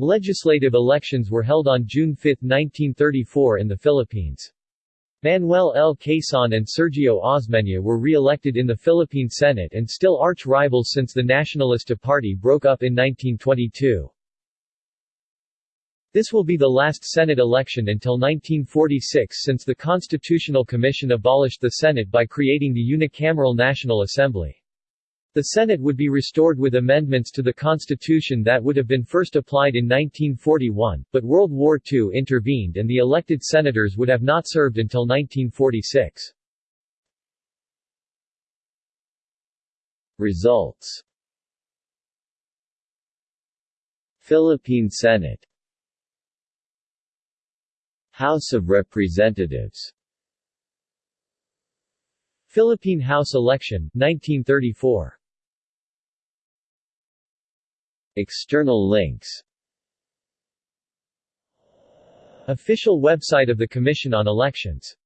Legislative elections were held on June 5, 1934 in the Philippines. Manuel L. Quezon and Sergio Osmeña were re-elected in the Philippine Senate and still arch-rivals since the Nacionalista Party broke up in 1922. This will be the last Senate election until 1946 since the Constitutional Commission abolished the Senate by creating the unicameral National Assembly. The Senate would be restored with amendments to the Constitution that would have been first applied in 1941, but World War II intervened and the elected senators would have not served until 1946. Results Philippine Senate House of Representatives Philippine House election, 1934 External links. Official website of the Commission on Elections